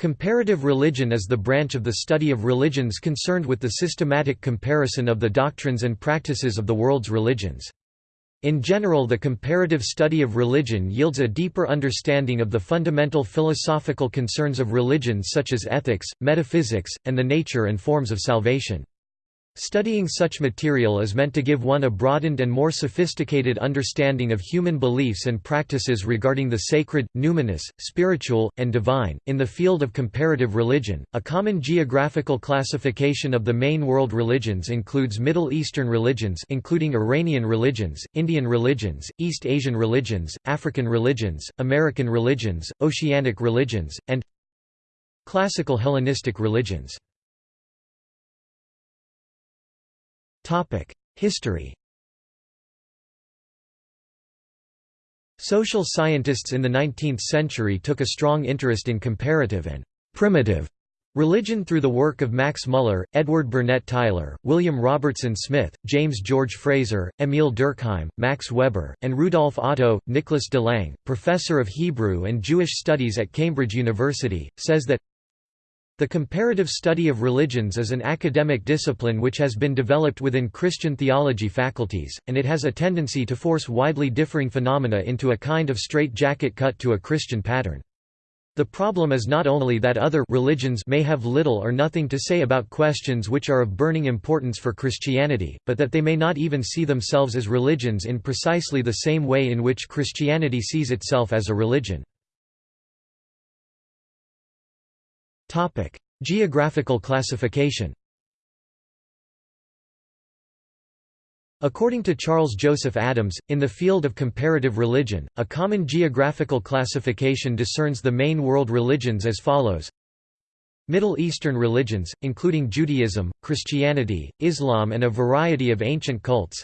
Comparative religion is the branch of the study of religions concerned with the systematic comparison of the doctrines and practices of the world's religions. In general the comparative study of religion yields a deeper understanding of the fundamental philosophical concerns of religions such as ethics, metaphysics, and the nature and forms of salvation. Studying such material is meant to give one a broadened and more sophisticated understanding of human beliefs and practices regarding the sacred, numinous, spiritual, and divine. In the field of comparative religion, a common geographical classification of the main world religions includes Middle Eastern religions including Iranian religions, Indian religions, East Asian religions, African religions, American religions, Oceanic religions, and classical Hellenistic religions. History Social scientists in the 19th century took a strong interest in comparative and «primitive» religion through the work of Max Muller, Edward Burnett Tylor, William Robertson Smith, James George Frazer, Emil Durkheim, Max Weber, and Rudolf Otto. Nicholas de Lange, professor of Hebrew and Jewish studies at Cambridge University, says that the comparative study of religions is an academic discipline which has been developed within Christian theology faculties, and it has a tendency to force widely differing phenomena into a kind of straight-jacket cut to a Christian pattern. The problem is not only that other religions may have little or nothing to say about questions which are of burning importance for Christianity, but that they may not even see themselves as religions in precisely the same way in which Christianity sees itself as a religion. Topic: Geographical classification. According to Charles Joseph Adams, in the field of comparative religion, a common geographical classification discerns the main world religions as follows Middle Eastern religions, including Judaism, Christianity, Islam and a variety of ancient cults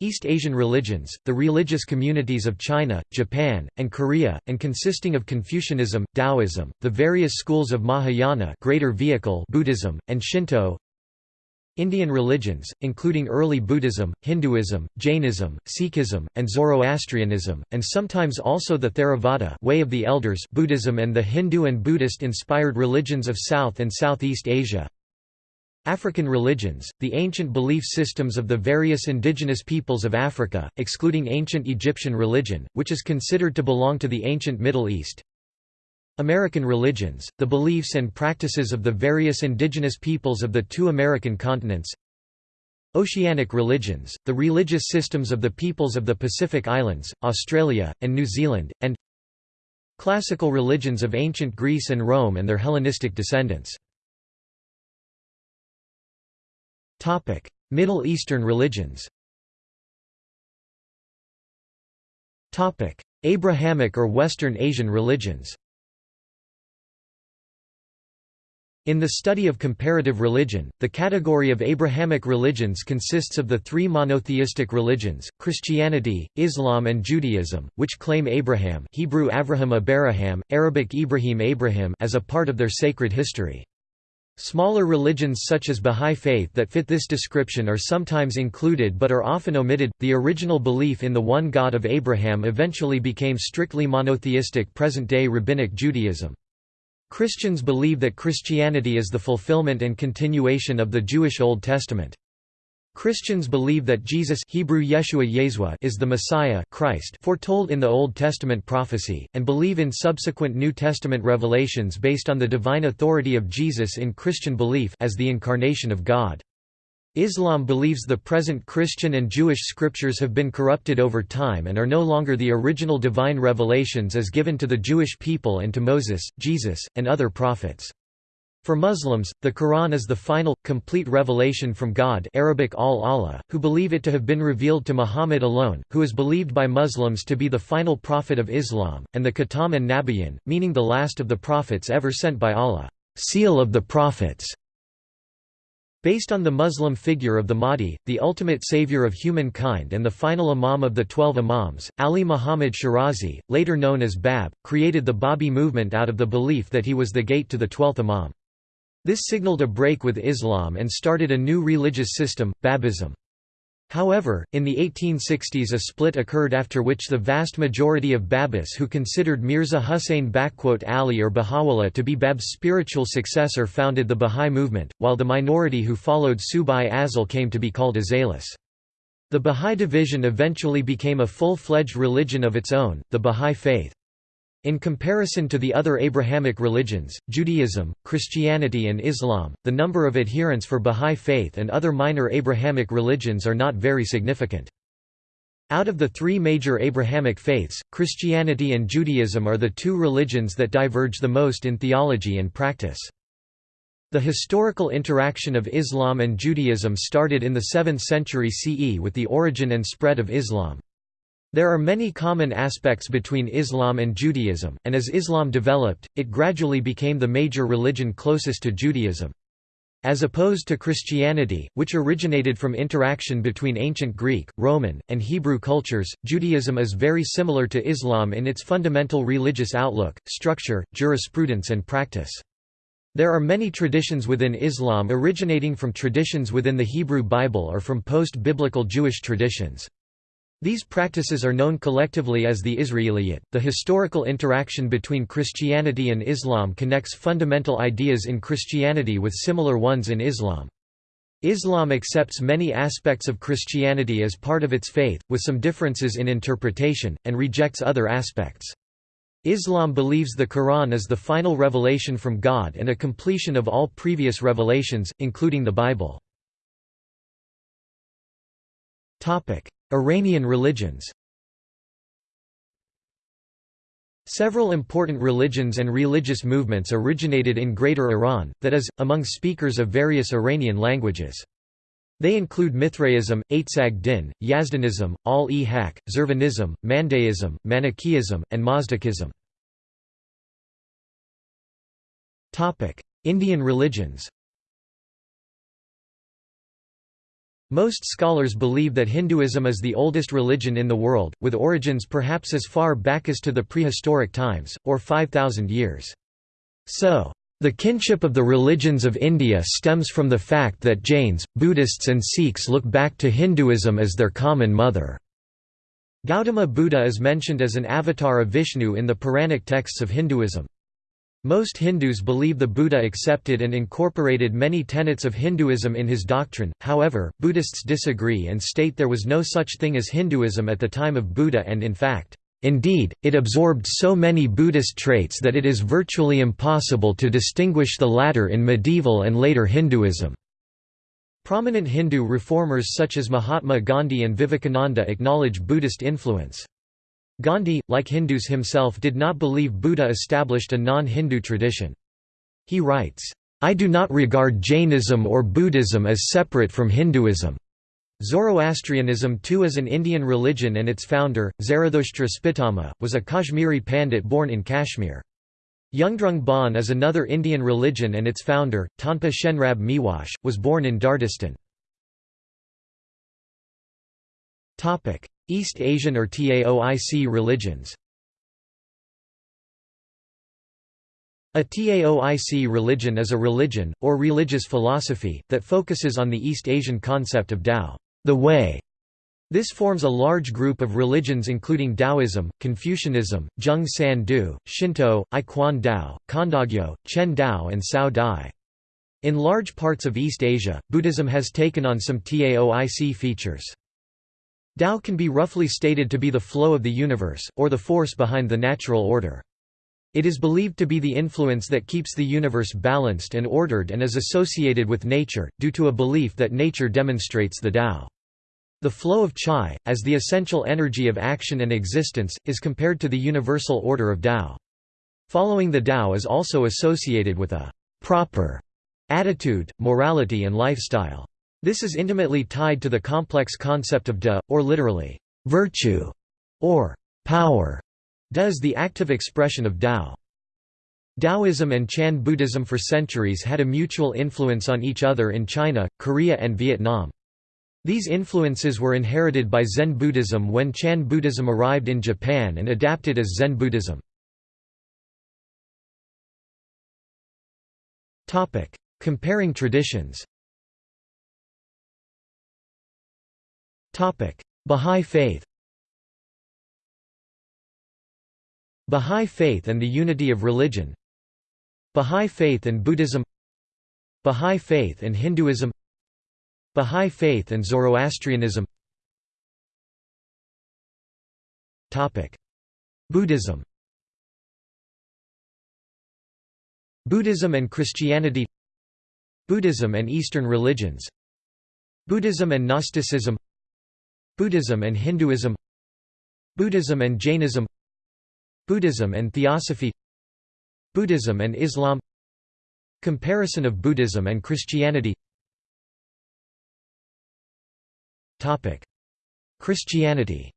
East Asian religions, the religious communities of China, Japan, and Korea, and consisting of Confucianism, Taoism, the various schools of Mahayana greater vehicle Buddhism, and Shinto. Indian religions, including early Buddhism, Hinduism, Jainism, Sikhism, and Zoroastrianism, and sometimes also the Theravada way of the elders Buddhism and the Hindu and Buddhist-inspired religions of South and Southeast Asia African religions, the ancient belief systems of the various indigenous peoples of Africa, excluding ancient Egyptian religion, which is considered to belong to the ancient Middle East. American religions, the beliefs and practices of the various indigenous peoples of the two American continents. Oceanic religions, the religious systems of the peoples of the Pacific Islands, Australia, and New Zealand, and Classical religions of ancient Greece and Rome and their Hellenistic descendants. Topic: Middle Eastern religions. Topic: Abrahamic or Western Asian religions. In the study of comparative religion, the category of Abrahamic religions consists of the three monotheistic religions, Christianity, Islam and Judaism, which claim Abraham Hebrew Avraham Abaraham, Arabic Ibrahim Abraham as a part of their sacred history. Smaller religions such as Bahá'í Faith that fit this description are sometimes included but are often omitted. The original belief in the one God of Abraham eventually became strictly monotheistic present day Rabbinic Judaism. Christians believe that Christianity is the fulfillment and continuation of the Jewish Old Testament. Christians believe that Jesus Hebrew Yeshua Yeshua is the Messiah Christ foretold in the Old Testament prophecy, and believe in subsequent New Testament revelations based on the divine authority of Jesus in Christian belief as the incarnation of God. Islam believes the present Christian and Jewish scriptures have been corrupted over time and are no longer the original divine revelations as given to the Jewish people and to Moses, Jesus, and other prophets. For Muslims, the Quran is the final, complete revelation from God Arabic al-Allah, who believe it to have been revealed to Muhammad alone, who is believed by Muslims to be the final prophet of Islam, and the Khatam and Nabiyyin, meaning the last of the prophets ever sent by Allah seal of the prophets". Based on the Muslim figure of the Mahdi, the ultimate savior of humankind and the final imam of the Twelve Imams, Ali Muhammad Shirazi, later known as Bab, created the Babi movement out of the belief that he was the gate to the twelfth imam. This signaled a break with Islam and started a new religious system, Babism. However, in the 1860s a split occurred after which the vast majority of Babis who considered Mirza Hussain Ali or Baha'u'llah to be Bab's spiritual successor founded the Bahá'í movement, while the minority who followed Subh-i-Azal came to be called Azalis. The Bahá'í division eventually became a full-fledged religion of its own, the Bahá'í Faith. In comparison to the other Abrahamic religions, Judaism, Christianity and Islam, the number of adherents for Bahá'í Faith and other minor Abrahamic religions are not very significant. Out of the three major Abrahamic faiths, Christianity and Judaism are the two religions that diverge the most in theology and practice. The historical interaction of Islam and Judaism started in the 7th century CE with the origin and spread of Islam. There are many common aspects between Islam and Judaism, and as Islam developed, it gradually became the major religion closest to Judaism. As opposed to Christianity, which originated from interaction between ancient Greek, Roman, and Hebrew cultures, Judaism is very similar to Islam in its fundamental religious outlook, structure, jurisprudence and practice. There are many traditions within Islam originating from traditions within the Hebrew Bible or from post-biblical Jewish traditions. These practices are known collectively as the Israeliyat. The historical interaction between Christianity and Islam connects fundamental ideas in Christianity with similar ones in Islam. Islam accepts many aspects of Christianity as part of its faith, with some differences in interpretation, and rejects other aspects. Islam believes the Quran is the final revelation from God and a completion of all previous revelations, including the Bible. Iranian religions Several important religions and religious movements originated in Greater Iran, that is, among speakers of various Iranian languages. They include Mithraism, Aitzag Din, Yazdanism, Al-e-Haq, Zurvanism, Mandaism, Manichaeism, and Mazdakism. Indian religions Most scholars believe that Hinduism is the oldest religion in the world, with origins perhaps as far back as to the prehistoric times, or 5,000 years. So, the kinship of the religions of India stems from the fact that Jains, Buddhists and Sikhs look back to Hinduism as their common mother. Gautama Buddha is mentioned as an avatar of Vishnu in the Puranic texts of Hinduism. Most Hindus believe the Buddha accepted and incorporated many tenets of Hinduism in his doctrine, however, Buddhists disagree and state there was no such thing as Hinduism at the time of Buddha and in fact, Indeed, it absorbed so many Buddhist traits that it is virtually impossible to distinguish the latter in medieval and later Hinduism. Prominent Hindu reformers such as Mahatma Gandhi and Vivekananda acknowledge Buddhist influence. Gandhi, like Hindus himself did not believe Buddha established a non-Hindu tradition. He writes, "...I do not regard Jainism or Buddhism as separate from Hinduism." Zoroastrianism too is an Indian religion and its founder, Zarathustra Spitama, was a Kashmiri Pandit born in Kashmir. Yungdrung Bon is another Indian religion and its founder, Tonpa Shenrab Miwoche, was born in Dardistan. East Asian or Taoic religions A Taoic religion is a religion, or religious philosophy, that focuses on the East Asian concept of Tao the way". This forms a large group of religions including Taoism, Confucianism, Zheng San Du, Shinto, I Quan Dao, Chondogyo, Chen Tao and Cao Dai. In large parts of East Asia, Buddhism has taken on some Taoic features. Tao can be roughly stated to be the flow of the universe, or the force behind the natural order. It is believed to be the influence that keeps the universe balanced and ordered and is associated with nature, due to a belief that nature demonstrates the Tao. The flow of Chai, as the essential energy of action and existence, is compared to the universal order of Tao. Following the Tao is also associated with a proper attitude, morality and lifestyle. This is intimately tied to the complex concept of de, or literally, virtue, or power. De is the active expression of Tao. Taoism and Chan Buddhism for centuries had a mutual influence on each other in China, Korea and Vietnam. These influences were inherited by Zen Buddhism when Chan Buddhism arrived in Japan and adapted as Zen Buddhism. Comparing traditions. Bahá'í Faith Bahá'í Faith and the unity of religion Bahá'í Faith and Buddhism Bahá'í Faith and Hinduism Bahá'í Faith and Zoroastrianism Buddhism Buddhism and Christianity Buddhism and Eastern religions Buddhism and Gnosticism Buddhism and Hinduism Buddhism and Jainism Buddhism and Theosophy Buddhism and Islam Comparison of Buddhism and Christianity. Christianity.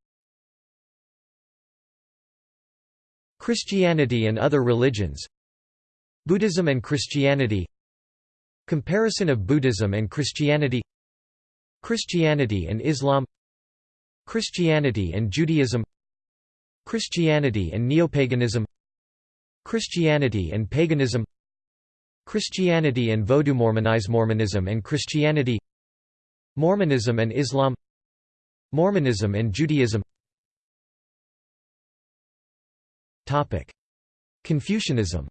Christianity and other religions Buddhism and Christianity Comparison of Buddhism and Christianity Christianity and Islam Christianity and Judaism Christianity and Neopaganism Christianity and Paganism Christianity and Vodou Mormonize Mormonism and Christianity Mormonism and Islam Mormonism and Judaism. Topic. Confucianism.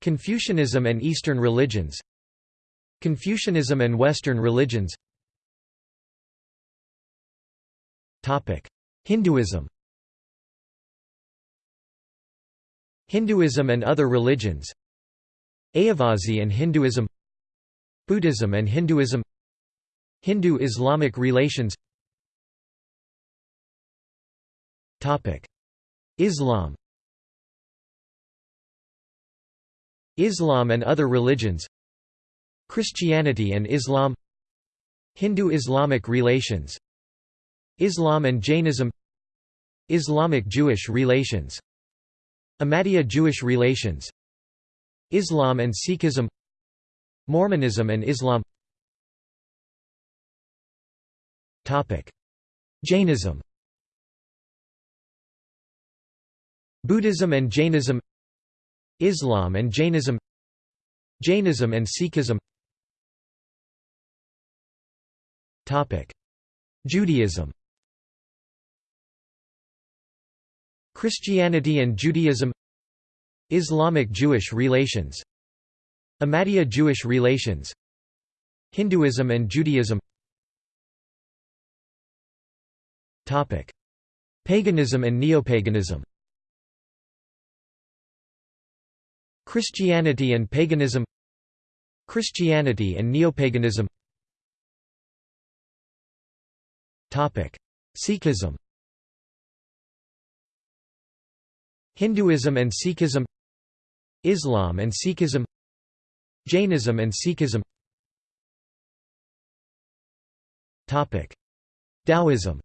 Confucianism and Eastern religions. Confucianism and Western religions Hinduism. Hinduism and other religions. Ayyavazhi and Hinduism. Buddhism and Hinduism. Hindu-Islamic relations. Islam. Islam and other religions. Christianity and Islam. Hindu-Islamic relations Islam and Jainism Islamic-Jewish relations Ahmadiyya Jewish relations Islam and Sikhism Mormonism and Islam. Jainism. Buddhism and Jainism Islam and Jainism Jainism and Sikhism. Judaism Christianity and Judaism Islamic Jewish relations Ahmadiyya Jewish relations Hinduism and Judaism. Paganism and neopaganism. Christianity and paganism. Christianity and neopaganism. Sikhism Hinduism and Sikhism Islam and Sikhism Jainism and Sikhism. Taoism.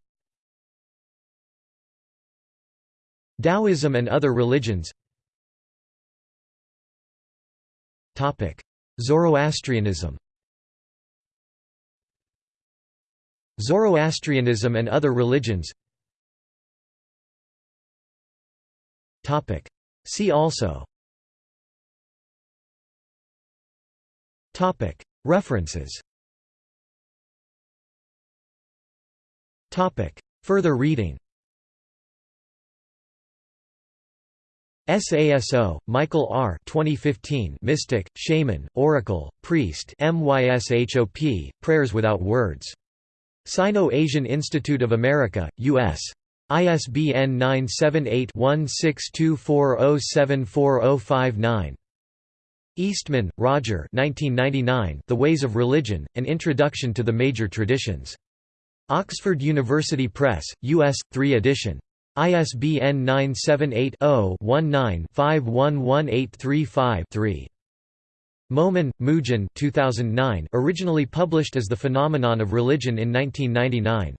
Taoism and other religions. Zoroastrianism. Zoroastrianism and other religions See also References Further reading SASO, Michael R. 2015 Mystic, Shaman, Oracle, Priest MYSHOP, Prayers Without Words. Sino-Asian Institute of America, U.S. ISBN 978-1624074059. Eastman, Roger The Ways of Religion, An Introduction to the Major Traditions. Oxford University Press, U.S., 3 edition. ISBN 978-0-19-511835-3. Momen, Moojan 2009 originally published as The Phenomenon of Religion in 1999.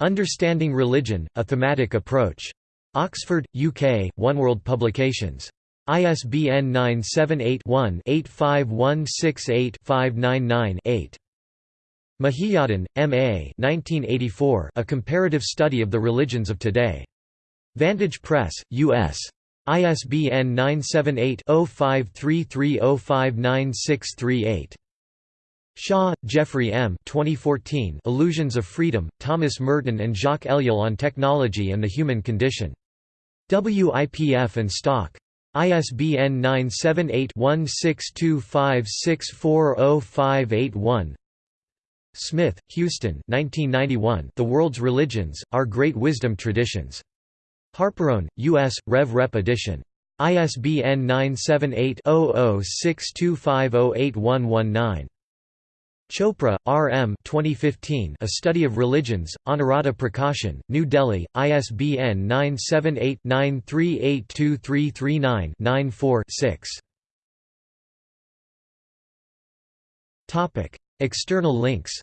Understanding Religion, A Thematic Approach. Oxford, UK, Oneworld Publications. ISBN 978-1-85168-599-8. Mahiyadin, M. A. 1984, A Comparative Study of the Religions of Today. Vantage Press, U.S. ISBN 978-0533059638. Shaw, Jeffrey M. 2014 Illusions of Freedom, Thomas Merton and Jacques Ellul on Technology and the Human Condition. WIPF and Stock. ISBN 978-1625640581 Smith, Huston 1991, The World's Religions, Our Great Wisdom Traditions. Harperone, U.S., Rev. Rep edition. ISBN 978 0062508119. Chopra, R. M. 2015, A Study of Religions, Anuradha Prakashan, New Delhi, ISBN 978-93823339-94-6. External links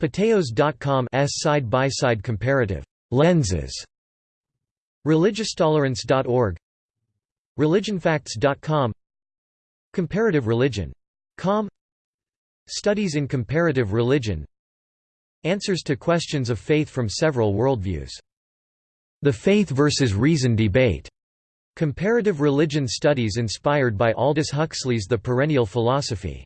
Patheos.com S side-by-side comparative lenses religioustolerance.org religionfacts.com Comparative religion. Com Studies in comparative religion Answers to questions of faith from several worldviews. The Faith versus Reason debate. Comparative religion studies inspired by Aldous Huxley's The Perennial Philosophy.